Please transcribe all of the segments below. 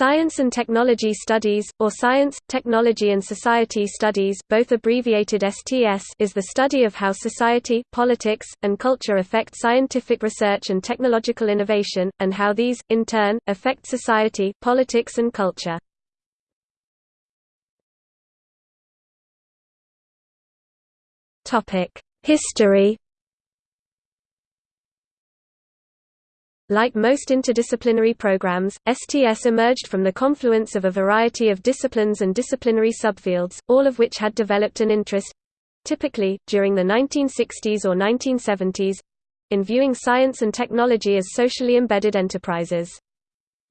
Science and Technology Studies, or Science, Technology and Society Studies both abbreviated STS is the study of how society, politics, and culture affect scientific research and technological innovation, and how these, in turn, affect society, politics and culture. History Like most interdisciplinary programs, STS emerged from the confluence of a variety of disciplines and disciplinary subfields, all of which had developed an interest—typically, during the 1960s or 1970s—in viewing science and technology as socially embedded enterprises.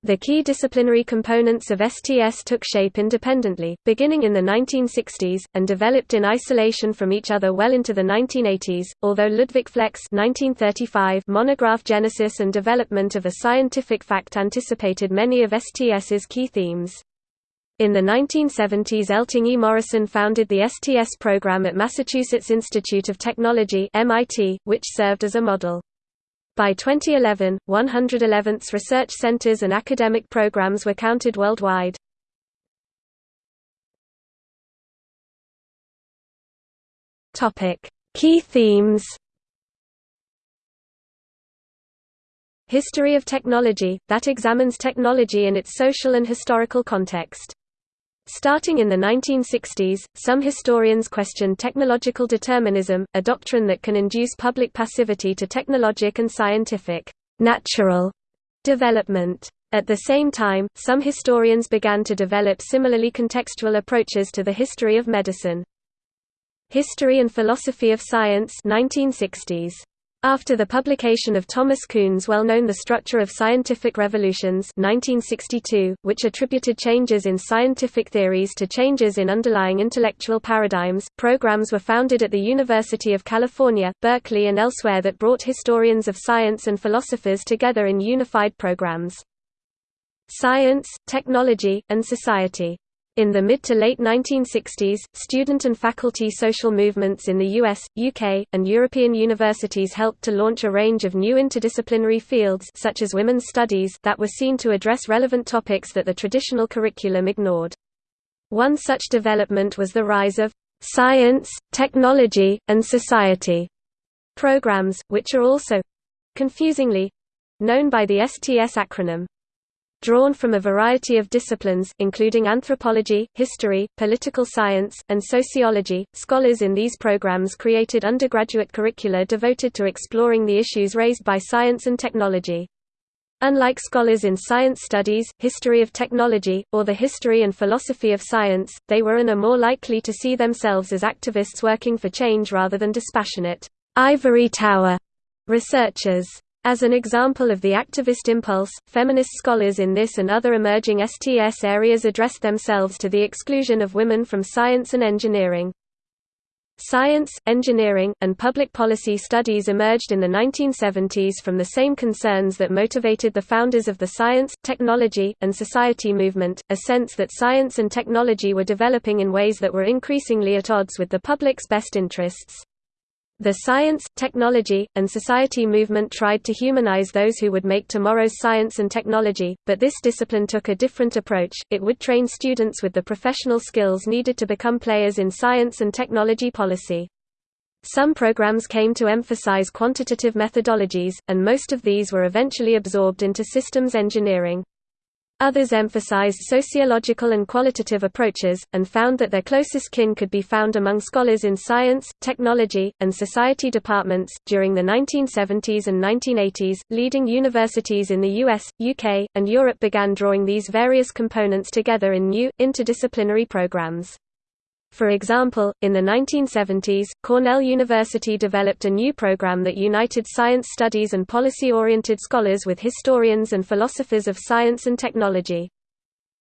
The key disciplinary components of STS took shape independently, beginning in the 1960s, and developed in isolation from each other well into the 1980s, although Ludwig Fleck's 1935 monograph Genesis and Development of a Scientific Fact anticipated many of STS's key themes. In the 1970s Elting E. Morison founded the STS program at Massachusetts Institute of Technology MIT, which served as a model. By 2011, 111th research centers and academic programs were counted worldwide. Key themes History of technology, that examines technology in its social and historical context. Starting in the 1960s, some historians questioned technological determinism, a doctrine that can induce public passivity to technologic and scientific natural development. At the same time, some historians began to develop similarly contextual approaches to the history of medicine. History and Philosophy of Science 1960s. After the publication of Thomas Kuhn's well-known The Structure of Scientific Revolutions 1962, which attributed changes in scientific theories to changes in underlying intellectual paradigms, programs were founded at the University of California, Berkeley and elsewhere that brought historians of science and philosophers together in unified programs. Science, Technology, and Society in the mid to late 1960s, student and faculty social movements in the US, UK, and European universities helped to launch a range of new interdisciplinary fields such as women's studies that were seen to address relevant topics that the traditional curriculum ignored. One such development was the rise of science, technology, and society programs, which are also confusingly known by the STS acronym drawn from a variety of disciplines, including anthropology, history, political science, and sociology. Scholars in these programs created undergraduate curricula devoted to exploring the issues raised by science and technology. Unlike scholars in science studies, history of technology, or the history and philosophy of science, they were and are more likely to see themselves as activists working for change rather than dispassionate, ivory tower researchers. As an example of the activist impulse, feminist scholars in this and other emerging STS areas address themselves to the exclusion of women from science and engineering. Science, engineering, and public policy studies emerged in the 1970s from the same concerns that motivated the founders of the science, technology, and society movement, a sense that science and technology were developing in ways that were increasingly at odds with the public's best interests. The science, technology, and society movement tried to humanize those who would make tomorrow's science and technology, but this discipline took a different approach, it would train students with the professional skills needed to become players in science and technology policy. Some programs came to emphasize quantitative methodologies, and most of these were eventually absorbed into systems engineering. Others emphasized sociological and qualitative approaches, and found that their closest kin could be found among scholars in science, technology, and society departments. During the 1970s and 1980s, leading universities in the US, UK, and Europe began drawing these various components together in new, interdisciplinary programs. For example, in the 1970s, Cornell University developed a new program that united science studies and policy-oriented scholars with historians and philosophers of science and technology.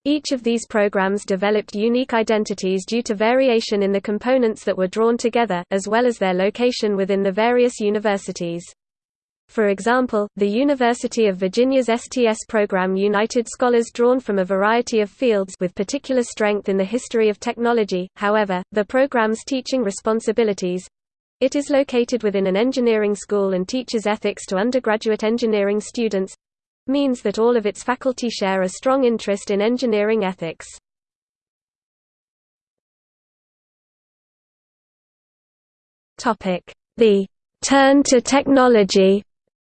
Each of these programs developed unique identities due to variation in the components that were drawn together, as well as their location within the various universities. For example, the University of Virginia's STS program united scholars drawn from a variety of fields with particular strength in the history of technology, however, the program's teaching responsibilities it is located within an engineering school and teaches ethics to undergraduate engineering students means that all of its faculty share a strong interest in engineering ethics. The «turn to technology»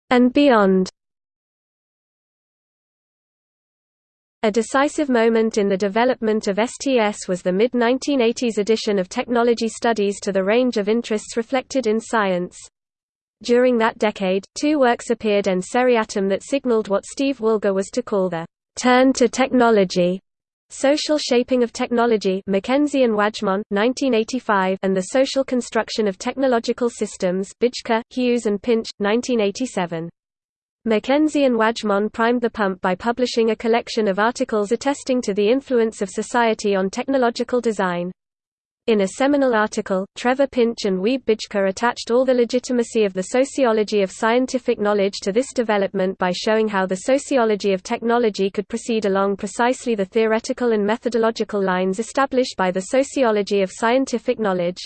and beyond A decisive moment in the development of STS was the mid-1980s addition of technology studies to the range of interests reflected in science. During that decade, two works appeared en seriatim that signaled what Steve Woolgar was to call the «turn to technology» Social Shaping of Technology Mackenzie and Wajcman, 1985 and The Social Construction of Technological Systems Bijker, Hughes and Pinch, 1987. Mackenzie and Wajcman primed the pump by publishing a collection of articles attesting to the influence of society on technological design. In a seminal article, Trevor Pinch and Wiebe Bijker attached all the legitimacy of the sociology of scientific knowledge to this development by showing how the sociology of technology could proceed along precisely the theoretical and methodological lines established by the sociology of scientific knowledge.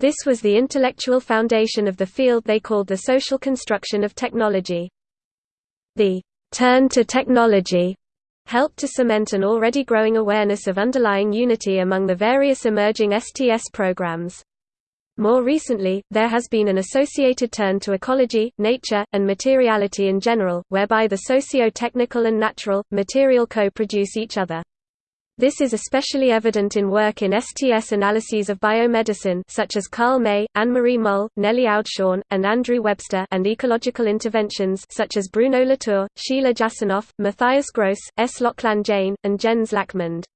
This was the intellectual foundation of the field they called the social construction of technology. The turn to technology helped to cement an already growing awareness of underlying unity among the various emerging STS programs. More recently, there has been an associated turn to ecology, nature, and materiality in general, whereby the socio-technical and natural, material co-produce each other. This is especially evident in work in STS analyses of biomedicine such as Carl May, Annemarie Mol, Nelly Oudshoorn, and Andrew Webster and ecological interventions such as Bruno Latour, Sheila Jasanoff, Matthias Gross, S. Lochlann Jain, and Jens Lachmund.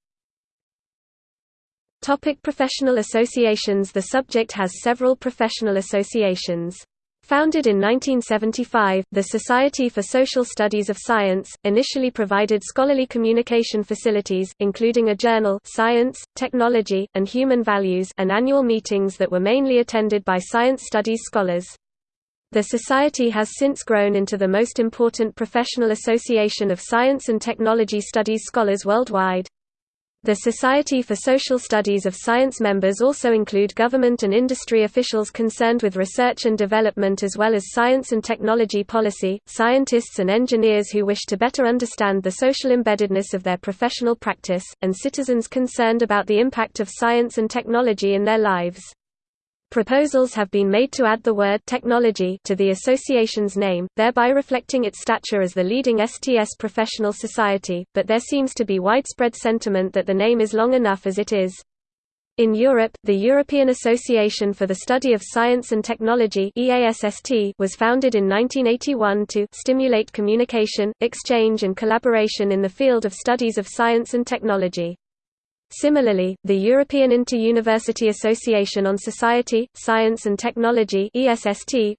Topic professional associations The subject has several professional associations. Founded in 1975, the Society for Social Studies of Science, initially provided scholarly communication facilities, including a journal Science, Technology, and Human Values and annual meetings that were mainly attended by science studies scholars. The Society has since grown into the most important professional association of science and technology studies scholars worldwide. The Society for Social Studies of Science members also include government and industry officials concerned with research and development as well as science and technology policy, scientists and engineers who wish to better understand the social embeddedness of their professional practice, and citizens concerned about the impact of science and technology in their lives. Proposals have been made to add the word technology to the association's name, thereby reflecting its stature as the leading STS professional society, but there seems to be widespread sentiment that the name is long enough as it is. In Europe, the European Association for the Study of Science and Technology was founded in 1981 to stimulate communication, exchange and collaboration in the field of studies of science and technology. Similarly, the European Inter-University Association on Society, Science and Technology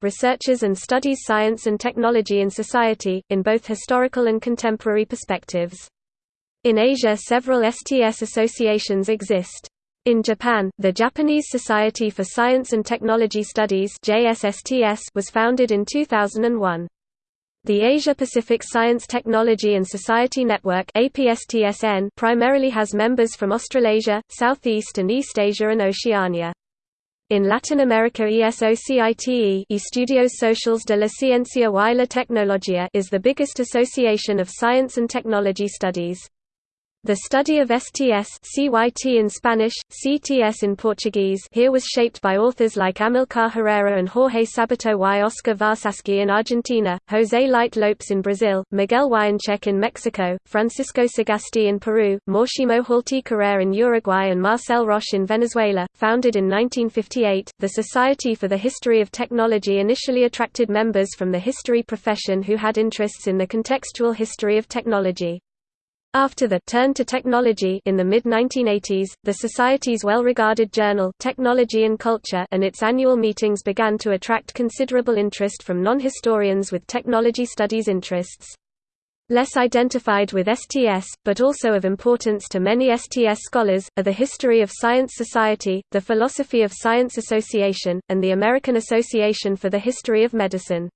researches and studies science and technology in society, in both historical and contemporary perspectives. In Asia several STS associations exist. In Japan, the Japanese Society for Science and Technology Studies was founded in 2001. The Asia-Pacific Science Technology and Society Network primarily has members from Australasia, Southeast and East Asia and Oceania. In Latin America ESOCITE Estudios Sociales de la Ciencia y la Tecnología is the biggest association of science and technology studies. The study of STS CYT in Spanish, CTS in Portuguese here was shaped by authors like Amilcar Herrera and Jorge Sabato y Oscar Varsavsky in Argentina, José Leite Lopes in Brazil, Miguel Wionczek in Mexico, Francisco Sagasti in Peru, Máximo Halty Carrère in Uruguay and Marcel Roche in Venezuela. Founded in 1958, the Society for the History of Technology initially attracted members from the history profession who had interests in the contextual history of technology. After the turn to technology in the mid-1980s, the Society's well-regarded journal Technology and Culture and its annual meetings began to attract considerable interest from non-historians with technology studies interests. Less identified with STS, but also of importance to many STS scholars, are the History of Science Society, the Philosophy of Science Association, and the American Association for the History of Medicine.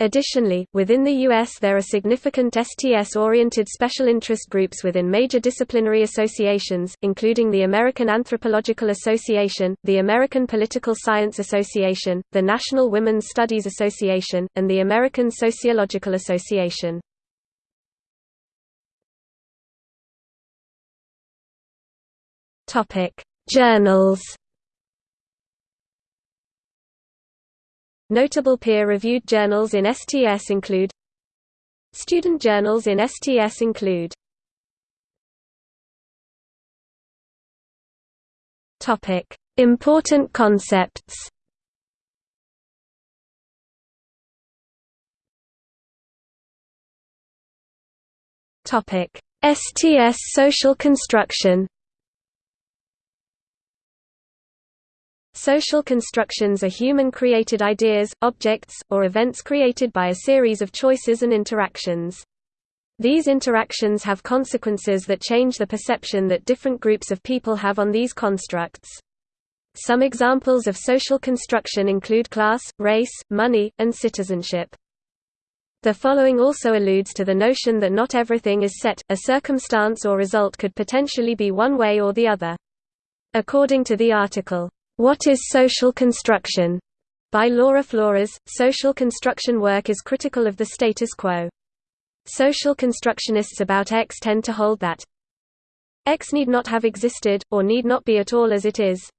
Additionally, within the U.S. there are significant STS-oriented special interest groups within major disciplinary associations, including the American Anthropological Association, the American Political Science Association, the National Women's Studies Association, and the American Sociological Association. Journals Notable peer-reviewed journals in STS include Student journals in STS include Important concepts. STS social construction Social constructions are human-created ideas, objects, or events created by a series of choices and interactions. These interactions have consequences that change the perception that different groups of people have on these constructs. Some examples of social construction include class, race, money, and citizenship. The following also alludes to the notion that not everything is set, a circumstance or result could potentially be one way or the other. According to the article, What is Social Construction? by Laura Flores, social construction work is critical of the status quo. Social constructionists about X tend to hold that X need not have existed, or need not be at all as it is.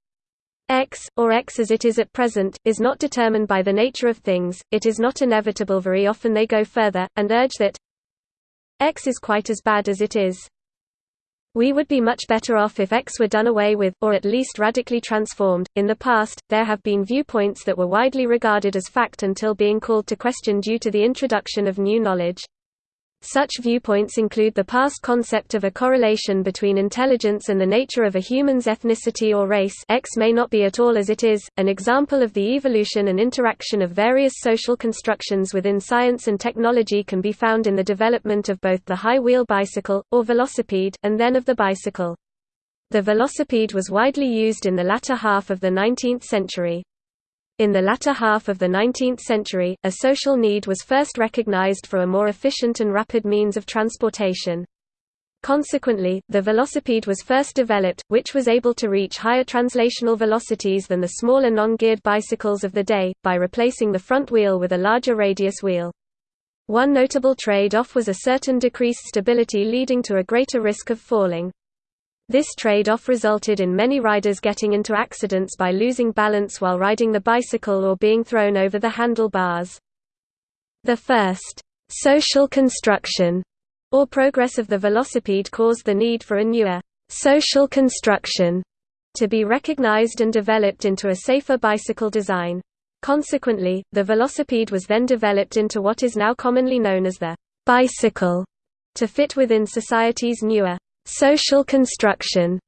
X, or X as it is at present, is not determined by the nature of things, it is not inevitable very often they go further, and urge that X is quite as bad as it is. We would be much better off if X were done away with, or at least radically transformed. In the past, there have been viewpoints that were widely regarded as fact until being called to question due to the introduction of new knowledge. Such viewpoints include the past concept of a correlation between intelligence and the nature of a human's ethnicity or race X may not be at all as it is, an example of the evolution and interaction of various social constructions within science and technology can be found in the development of both the high-wheel bicycle, or velocipede, and then of the bicycle. The velocipede was widely used in the latter half of the 19th century. In the latter half of the 19th century, a social need was first recognized for a more efficient and rapid means of transportation. Consequently, the velocipede was first developed, which was able to reach higher translational velocities than the smaller non-geared bicycles of the day, by replacing the front wheel with a larger radius wheel. One notable trade-off was a certain decreased stability leading to a greater risk of falling. This trade-off resulted in many riders getting into accidents by losing balance while riding the bicycle or being thrown over the handlebars. The first social construction or progress of the velocipede caused the need for a newer social construction to be recognized and developed into a safer bicycle design. Consequently, the velocipede was then developed into what is now commonly known as the bicycle, to fit within society's newer social construction,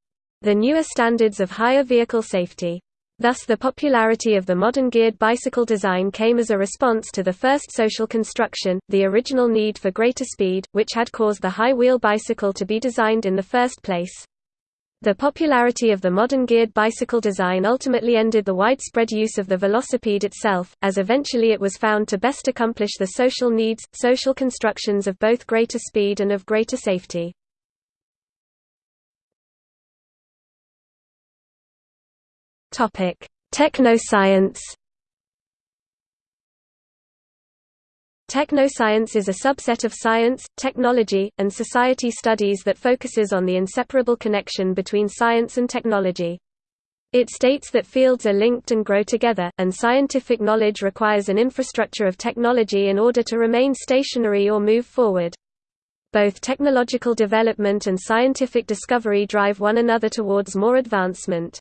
the newer standards of higher vehicle safety. Thus the popularity of the modern geared bicycle design came as a response to the first social construction, the original need for greater speed, which had caused the high-wheel bicycle to be designed in the first place. The popularity of the modern geared bicycle design ultimately ended the widespread use of the velocipede itself, as eventually it was found to best accomplish the social needs, social constructions of both greater speed and of greater safety. Topic: Technoscience. Technoscience is a subset of science, technology, and society studies that focuses on the inseparable connection between science and technology. It states that fields are linked and grow together, and scientific knowledge requires an infrastructure of technology in order to remain stationary or move forward. Both technological development and scientific discovery drive one another towards more advancement.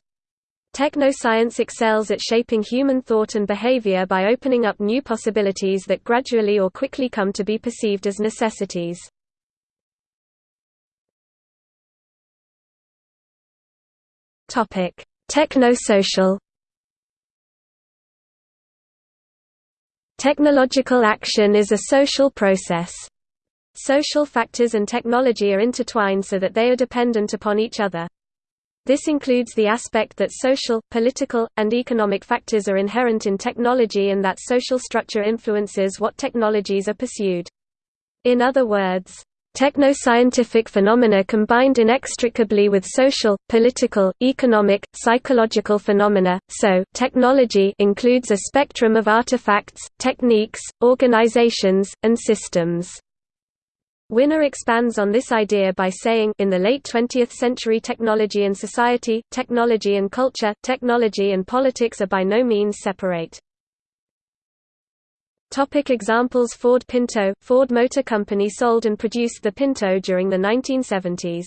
Technoscience excels at shaping human thought and behavior by opening up new possibilities that gradually or quickly come to be perceived as necessities. Technosocial Technological action is a social process. Social factors and technology are intertwined so that they are dependent upon each other. This includes the aspect that social, political, and economic factors are inherent in technology and that social structure influences what technologies are pursued. In other words, technoscientific phenomena combined inextricably with social, political, economic, psychological phenomena, so, technology includes a spectrum of artifacts, techniques, organizations, and systems. Winner expands on this idea by saying in the late 20th century technology and society, technology and culture, technology and politics are by no means separate. Topic examples Ford Pinto – Ford Motor Company sold and produced the Pinto during the 1970s.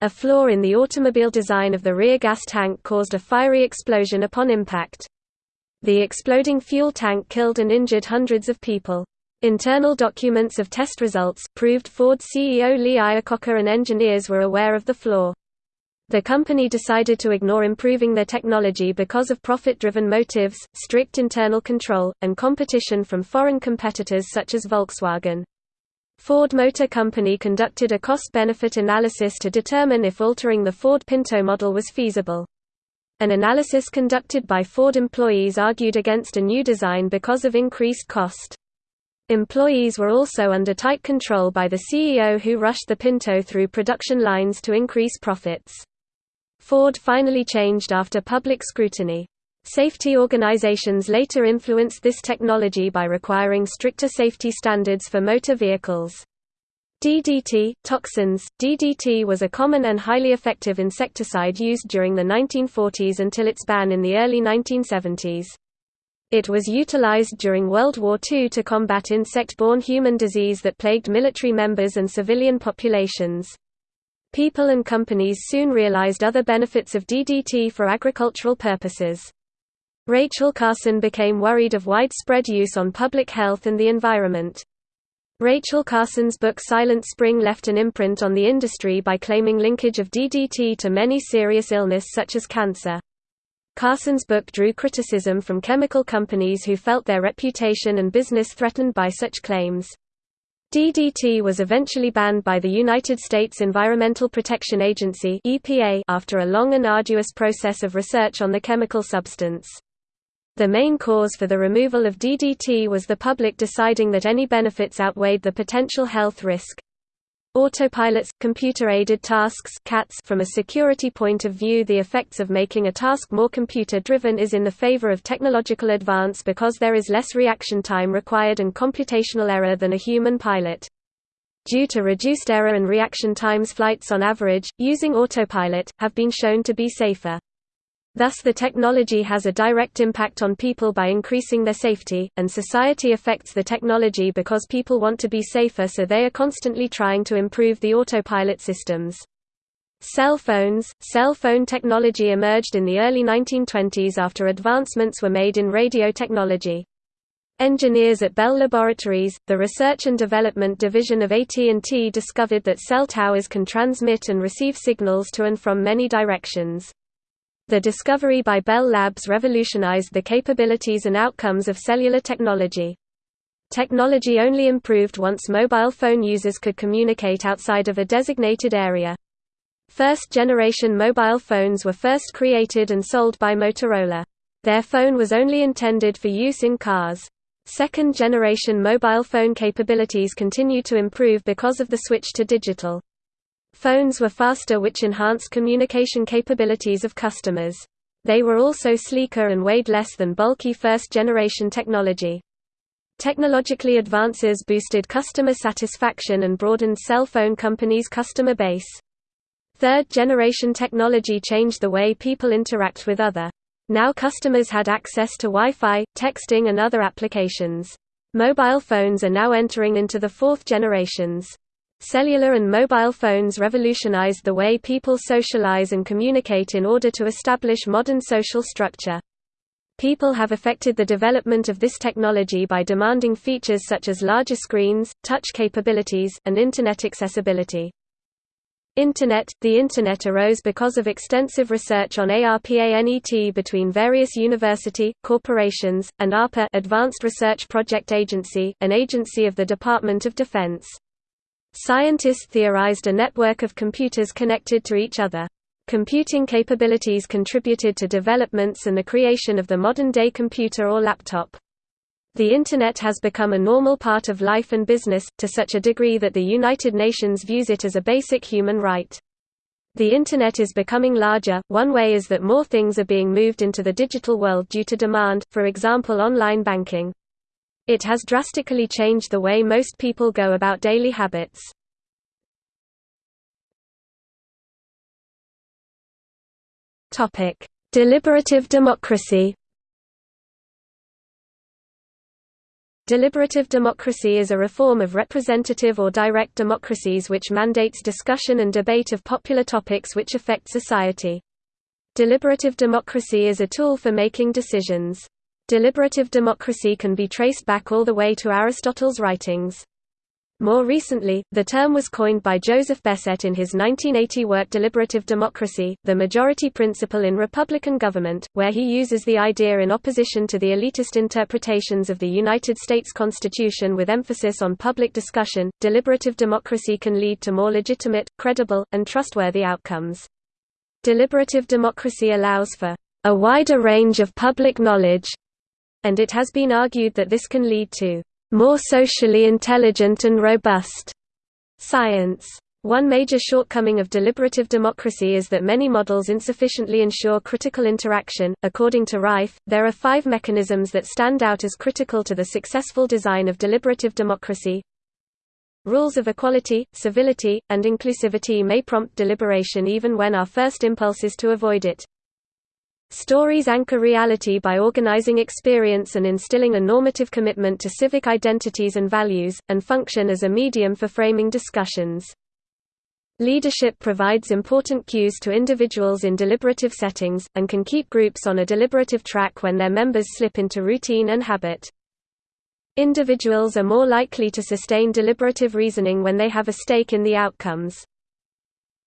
A flaw in the automobile design of the rear gas tank caused a fiery explosion upon impact. The exploding fuel tank killed and injured hundreds of people. Internal documents of test results, proved Ford CEO Lee Iacocca and engineers were aware of the flaw. The company decided to ignore improving their technology because of profit-driven motives, strict internal control, and competition from foreign competitors such as Volkswagen. Ford Motor Company conducted a cost-benefit analysis to determine if altering the Ford Pinto model was feasible. An analysis conducted by Ford employees argued against a new design because of increased cost. Employees were also under tight control by the CEO who rushed the Pinto through production lines to increase profits. Ford finally changed after public scrutiny. Safety organizations later influenced this technology by requiring stricter safety standards for motor vehicles. DDT, toxins DDT was a common and highly effective insecticide used during the 1940s until its ban in the early 1970s. It was utilized during World War II to combat insect-borne human disease that plagued military members and civilian populations. People and companies soon realized other benefits of DDT for agricultural purposes. Rachel Carson became worried of widespread use on public health and the environment. Rachel Carson's book Silent Spring left an imprint on the industry by claiming linkage of DDT to many serious illness such as cancer. Carson's book drew criticism from chemical companies who felt their reputation and business threatened by such claims. DDT was eventually banned by the United States Environmental Protection Agency (EPA) after a long and arduous process of research on the chemical substance. The main cause for the removal of DDT was the public deciding that any benefits outweighed the potential health risk. Autopilots, computer-aided tasks CATs From a security point of view the effects of making a task more computer-driven is in the favor of technological advance because there is less reaction time required and computational error than a human pilot. Due to reduced error and reaction times flights on average, using autopilot, have been shown to be safer. Thus the technology has a direct impact on people by increasing their safety, and society affects the technology because people want to be safer so they are constantly trying to improve the autopilot systems. Cell phones – Cell phone technology emerged in the early 1920s after advancements were made in radio technology. Engineers at Bell Laboratories, the research and development division of AT&T discovered that cell towers can transmit and receive signals to and from many directions. The discovery by Bell Labs revolutionized the capabilities and outcomes of cellular technology. Technology only improved once mobile phone users could communicate outside of a designated area. First-generation mobile phones were first created and sold by Motorola. Their phone was only intended for use in cars. Second-generation mobile phone capabilities continued to improve because of the switch to digital. Phones were faster which enhanced communication capabilities of customers. They were also sleeker and weighed less than bulky first-generation technology. Technologically advances boosted customer satisfaction and broadened cell phone companies' customer base. Third-generation technology changed the way people interact with other. Now customers had access to Wi-Fi, texting and other applications. Mobile phones are now entering into the fourth generations. Cellular and mobile phones revolutionized the way people socialize and communicate in order to establish modern social structure. People have affected the development of this technology by demanding features such as larger screens, touch capabilities, and Internet accessibility. Internet – The Internet arose because of extensive research on ARPANET between various university, corporations, and ARPA Advanced Research Project Agency, an agency of the Department of Defense. Scientists theorized a network of computers connected to each other. Computing capabilities contributed to developments and the creation of the modern-day computer or laptop. The Internet has become a normal part of life and business, to such a degree that the United Nations views it as a basic human right. The Internet is becoming larger, one way is that more things are being moved into the digital world due to demand, for example online banking. It has drastically changed the way most people go about daily habits. Topic: Deliberative democracy. Deliberative democracy is a reform of representative or direct democracies which mandates discussion and debate of popular topics which affect society. Deliberative democracy is a tool for making decisions. Deliberative democracy can be traced back all the way to Aristotle's writings. More recently, the term was coined by Joseph Bessette in his 1980 work Deliberative Democracy, the Majority Principle in Republican Government, where he uses the idea in opposition to the elitist interpretations of the United States Constitution with emphasis on public discussion. Deliberative democracy can lead to more legitimate, credible, and trustworthy outcomes. Deliberative democracy allows for a wider range of public knowledge, and it has been argued that this can lead to more socially intelligent and robust science. One major shortcoming of deliberative democracy is that many models insufficiently ensure critical interaction. According to Ryfe, there are five mechanisms that stand out as critical to the successful design of deliberative democracy. Rules of equality, civility, and inclusivity may prompt deliberation even when our first impulse is to avoid it. Stories anchor reality by organizing experience and instilling a normative commitment to civic identities and values, and function as a medium for framing discussions. Leadership provides important cues to individuals in deliberative settings, and can keep groups on a deliberative track when their members slip into routine and habit. Individuals are more likely to sustain deliberative reasoning when they have a stake in the outcomes.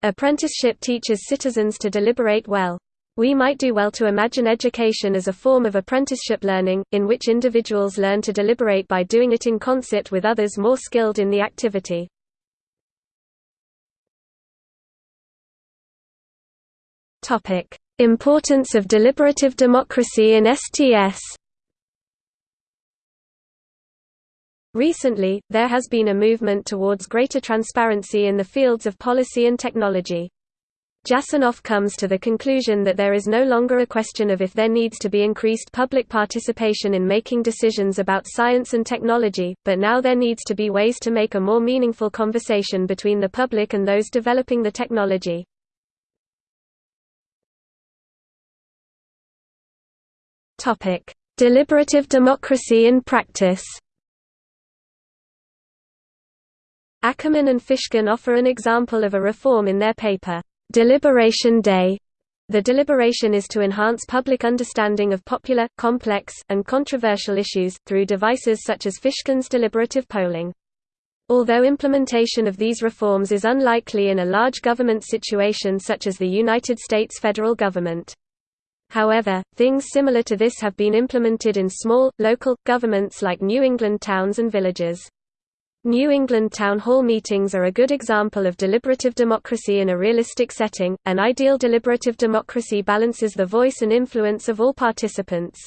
Apprenticeship teaches citizens to deliberate well. We might do well to imagine education as a form of apprenticeship learning, in which individuals learn to deliberate by doing it in concert with others more skilled in the activity. Importance of deliberative democracy in STS Recently, there has been a movement towards greater transparency in the fields of policy and technology. Jasanoff comes to the conclusion that there is no longer a question of if there needs to be increased public participation in making decisions about science and technology, but now there needs to be ways to make a more meaningful conversation between the public and those developing the technology. Deliberative democracy in practice. Ackerman and Fishkin offer an example of a reform in their paper, Deliberation Day. The deliberation is to enhance public understanding of popular, complex, and controversial issues, through devices such as Fishkin's deliberative polling. Although implementation of these reforms is unlikely in a large government situation such as the United States federal government. However, things similar to this have been implemented in small, local, governments like New England towns and villages. New England town hall meetings are a good example of deliberative democracy in a realistic setting. An ideal deliberative democracy balances the voice and influence of all participants.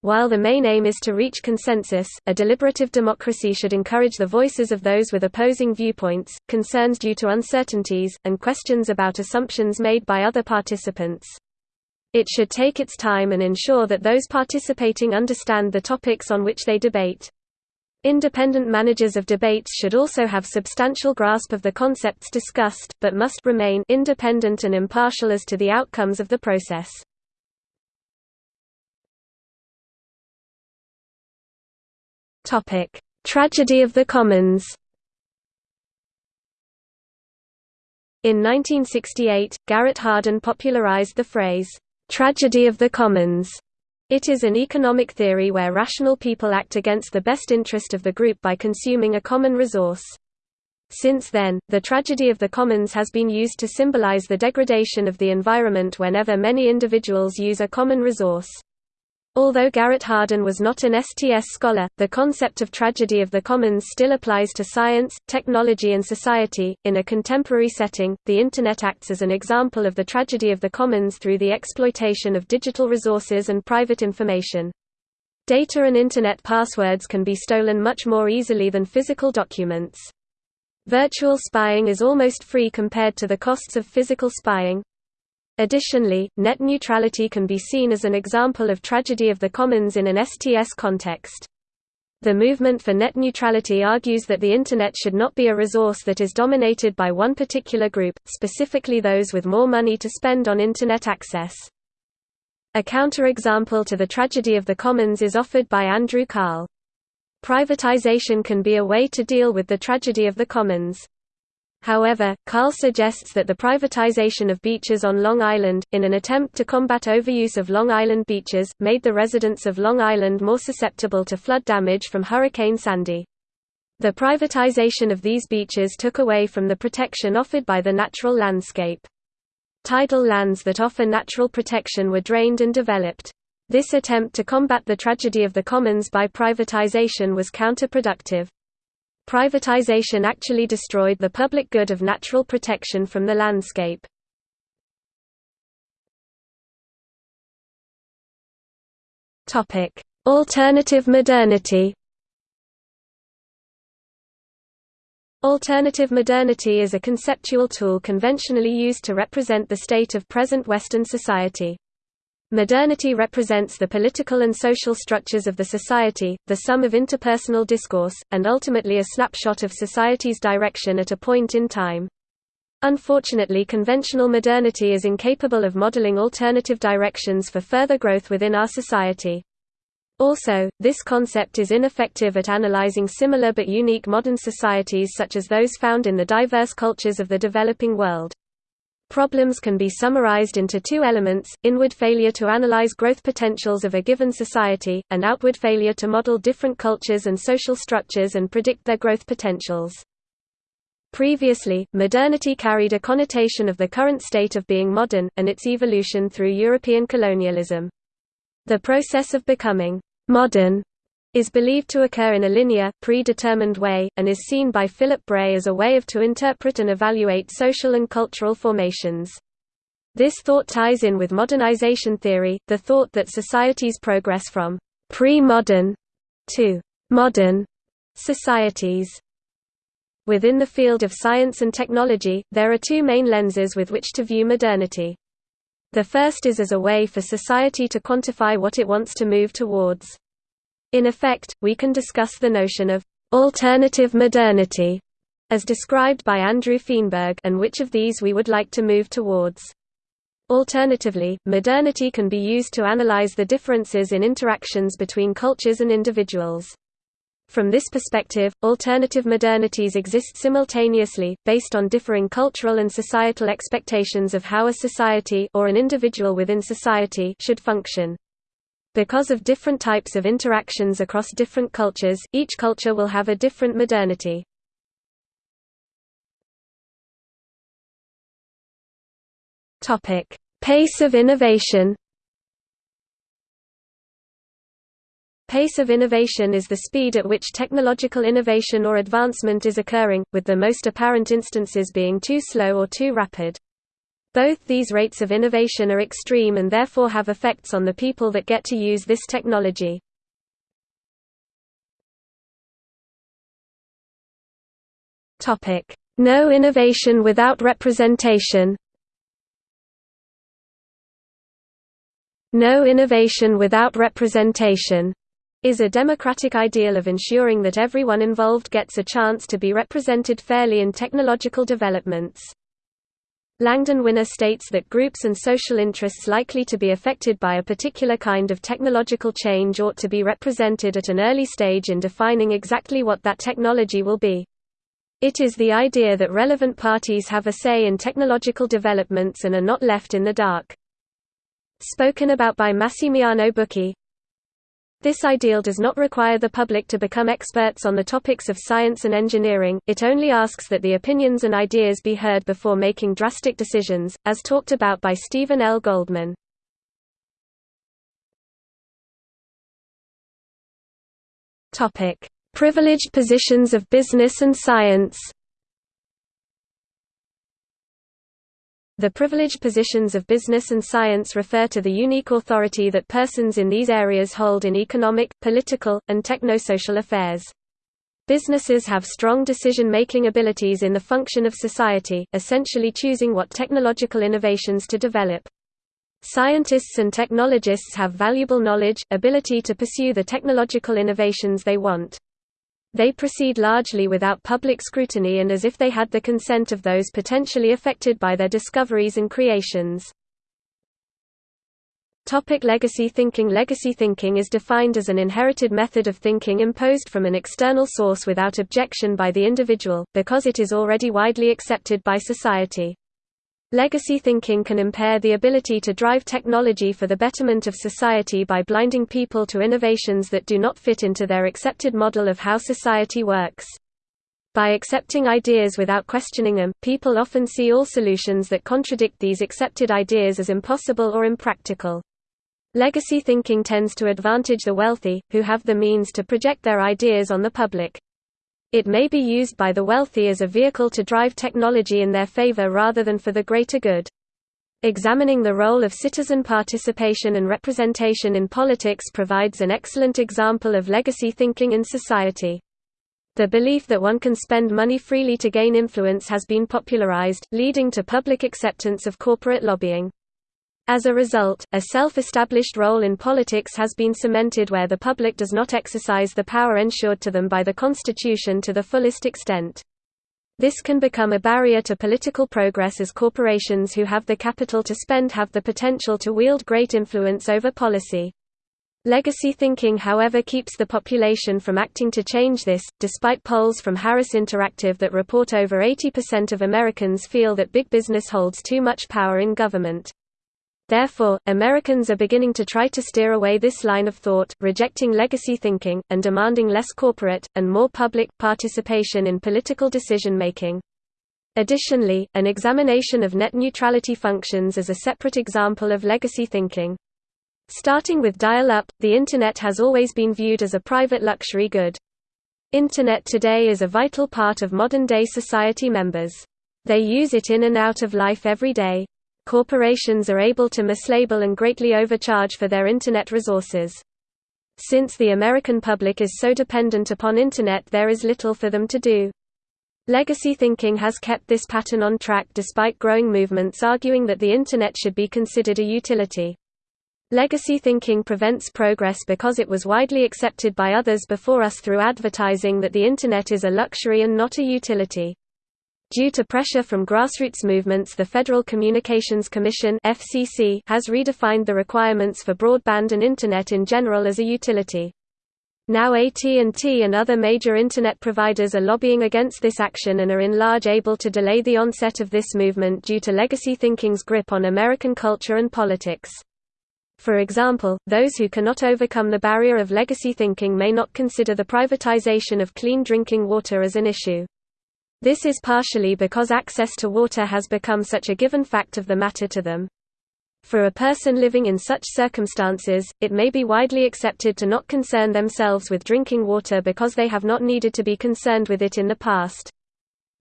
While the main aim is to reach consensus, a deliberative democracy should encourage the voices of those with opposing viewpoints, concerns due to uncertainties, and questions about assumptions made by other participants. It should take its time and ensure that those participating understand the topics on which they debate. Independent managers of debates should also have substantial grasp of the concepts discussed, but must remain independent and impartial as to the outcomes of the process. Tragedy of the Commons In 1968, Garrett Hardin popularized the phrase, "'tragedy of the commons' It is an economic theory where rational people act against the best interest of the group by consuming a common resource. Since then, the tragedy of the commons has been used to symbolize the degradation of the environment whenever many individuals use a common resource. Although Garrett Hardin was not an STS scholar, the concept of tragedy of the commons still applies to science, technology, and society. In a contemporary setting, the Internet acts as an example of the tragedy of the commons through the exploitation of digital resources and private information. Data and Internet passwords can be stolen much more easily than physical documents. Virtual spying is almost free compared to the costs of physical spying, Additionally, net neutrality can be seen as an example of tragedy of the commons in an STS context. The movement for net neutrality argues that the Internet should not be a resource that is dominated by one particular group, specifically those with more money to spend on Internet access. A counterexample to the tragedy of the commons is offered by Andrew Kahrl. Privatization can be a way to deal with the tragedy of the commons. However, Kahrl suggests that the privatization of beaches on Long Island, in an attempt to combat overuse of Long Island beaches, made the residents of Long Island more susceptible to flood damage from Hurricane Sandy. The privatization of these beaches took away from the protection offered by the natural landscape. Tidal lands that offer natural protection were drained and developed. This attempt to combat the tragedy of the commons by privatization was counterproductive. Privatization actually destroyed the public good of natural protection from the landscape. Alternative modernity Alternative modernity is a conceptual tool conventionally used to represent the state of present Western society. Modernity represents the political and social structures of the society, the sum of interpersonal discourse, and ultimately a snapshot of society's direction at a point in time. Unfortunately conventional modernity is incapable of modeling alternative directions for further growth within our society. Also, this concept is ineffective at analyzing similar but unique modern societies such as those found in the diverse cultures of the developing world. Problems can be summarized into two elements, inward failure to analyze growth potentials of a given society, and outward failure to model different cultures and social structures and predict their growth potentials. Previously, modernity carried a connotation of the current state of being modern, and its evolution through European colonialism. The process of becoming modern is believed to occur in a linear, predetermined way, and is seen by Philip Brey as a way of to interpret and evaluate social and cultural formations. This thought ties in with modernization theory, the thought that societies progress from pre-modern to modern societies. Within the field of science and technology, there are two main lenses with which to view modernity. The first is as a way for society to quantify what it wants to move towards. In effect, we can discuss the notion of alternative modernity as described by Andrew Feenberg and which of these we would like to move towards. Alternatively, modernity can be used to analyze the differences in interactions between cultures and individuals. From this perspective, alternative modernities exist simultaneously, based on differing cultural and societal expectations of how a society or an individual within society should function. Because of different types of interactions across different cultures, each culture will have a different modernity. Pace of innovation. Pace of innovation is the speed at which technological innovation or advancement is occurring, with the most apparent instances being too slow or too rapid. Both these rates of innovation are extreme and therefore have effects on the people that get to use this technology. No innovation without representation No innovation without representation is a democratic ideal of ensuring that everyone involved gets a chance to be represented fairly in technological developments. Langdon Winner states that groups and social interests likely to be affected by a particular kind of technological change ought to be represented at an early stage in defining exactly what that technology will be. It is the idea that relevant parties have a say in technological developments and are not left in the dark. Spoken about by Massimiliano Bucchi, this ideal does not require the public to become experts on the topics of science and engineering, it only asks that the opinions and ideas be heard before making drastic decisions, as talked about by Stephen L. Goldman. Privileged positions of business and science The privileged positions of business and science refer to the unique authority that persons in these areas hold in economic, political, and technosocial affairs. Businesses have strong decision-making abilities in the function of society, essentially choosing what technological innovations to develop. Scientists and technologists have valuable knowledge, ability to pursue the technological innovations they want. They proceed largely without public scrutiny and as if they had the consent of those potentially affected by their discoveries and creations. Topic legacy thinking Legacy thinking is defined as an inherited method of thinking imposed from an external source without objection by the individual, because it is already widely accepted by society. Legacy thinking can impair the ability to drive technology for the betterment of society by blinding people to innovations that do not fit into their accepted model of how society works. By accepting ideas without questioning them, people often see all solutions that contradict these accepted ideas as impossible or impractical. Legacy thinking tends to advantage the wealthy, who have the means to project their ideas on the public. It may be used by the wealthy as a vehicle to drive technology in their favor rather than for the greater good. Examining the role of citizen participation and representation in politics provides an excellent example of legacy thinking in society. The belief that one can spend money freely to gain influence has been popularized, leading to public acceptance of corporate lobbying. As a result, a self-established role in politics has been cemented where the public does not exercise the power ensured to them by the Constitution to the fullest extent. This can become a barrier to political progress as corporations who have the capital to spend have the potential to wield great influence over policy. Legacy thinking however keeps the population from acting to change this, despite polls from Harris Interactive that report over 80% of Americans feel that big business holds too much power in government. Therefore, Americans are beginning to try to steer away this line of thought, rejecting legacy thinking, and demanding less corporate, and more public, participation in political decision-making. Additionally, an examination of net neutrality functions is a separate example of legacy thinking. Starting with dial-up, the Internet has always been viewed as a private luxury good. Internet today is a vital part of modern-day society members. They use it in and out of life every day corporations are able to mislabel and greatly overcharge for their Internet resources. Since the American public is so dependent upon Internet there is little for them to do. Legacy thinking has kept this pattern on track despite growing movements arguing that the Internet should be considered a utility. Legacy thinking prevents progress because it was widely accepted by others before us through advertising that the Internet is a luxury and not a utility. Due to pressure from grassroots movements the Federal Communications Commission FCC has redefined the requirements for broadband and Internet in general as a utility. Now AT&T and other major Internet providers are lobbying against this action and are in large able to delay the onset of this movement due to legacy thinking's grip on American culture and politics. For example, those who cannot overcome the barrier of legacy thinking may not consider the privatization of clean drinking water as an issue. This is partially because access to water has become such a given fact of the matter to them. For a person living in such circumstances, it may be widely accepted to not concern themselves with drinking water because they have not needed to be concerned with it in the past.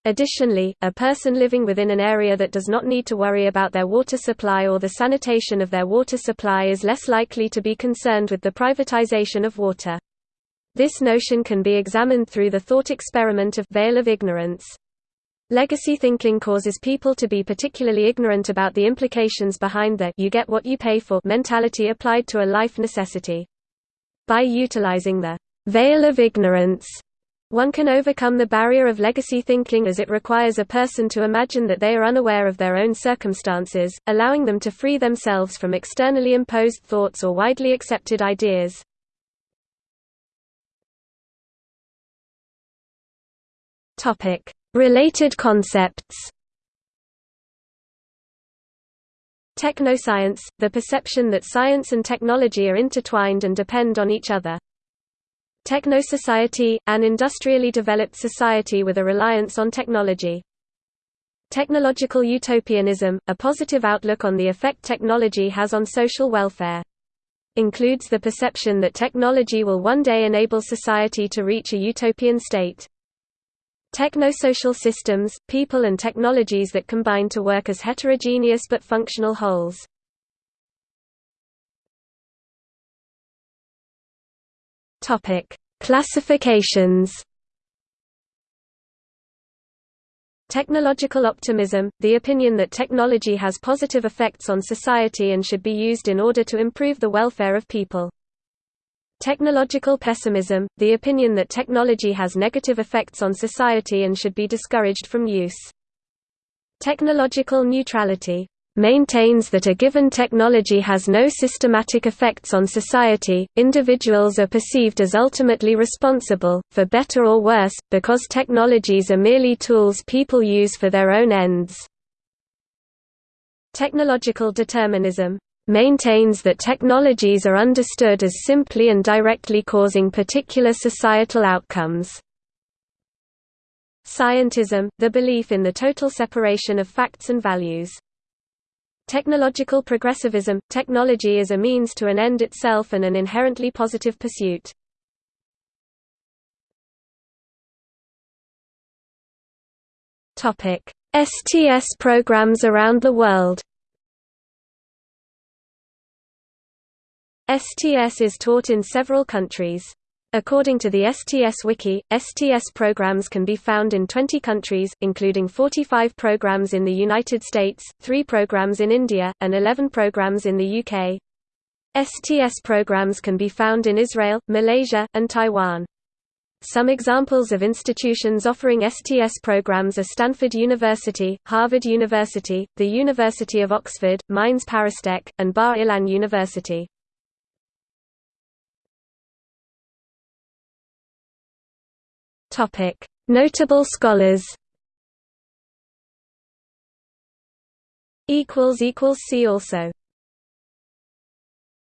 Additionally, a person living within an area that does not need to worry about their water supply or the sanitation of their water supply is less likely to be concerned with the privatization of water. This notion can be examined through the thought experiment of veil of ignorance. Legacy thinking causes people to be particularly ignorant about the implications behind the you get what you pay for mentality applied to a life necessity. By utilizing the veil of ignorance, one can overcome the barrier of legacy thinking as it requires a person to imagine that they are unaware of their own circumstances, allowing them to free themselves from externally imposed thoughts or widely accepted ideas. Topic: Related concepts. Technoscience, the perception that science and technology are intertwined and depend on each other. Technosociety, an industrially developed society with a reliance on technology. Technological utopianism, a positive outlook on the effect technology has on social welfare. Includes the perception that technology will one day enable society to reach a utopian state. Technosocial systems, people and technologies that combine to work as heterogeneous but functional wholes. Classifications. Technological optimism, the opinion that technology has positive effects on society and should be used in order to improve the welfare of people. Technological pessimism, the opinion that technology has negative effects on society and should be discouraged from use. Technological neutrality, maintains that a given technology has no systematic effects on society, individuals are perceived as ultimately responsible, for better or worse, because technologies are merely tools people use for their own ends. Technological determinism maintains that technologies are understood as simply and directly causing particular societal outcomes. Scientism, the belief in the total separation of facts and values. Technological progressivism – Technology is a means to an end itself and an inherently positive pursuit. STS programs around the world STS is taught in several countries. According to the STS Wiki, STS programs can be found in 20 countries, including 45 programs in the United States, 3 programs in India, and 11 programs in the UK. STS programs can be found in Israel, Malaysia, and Taiwan. Some examples of institutions offering STS programs are Stanford University, Harvard University, the University of Oxford, Mines ParisTech, and Bar Ilan University. Notable scholars. See also.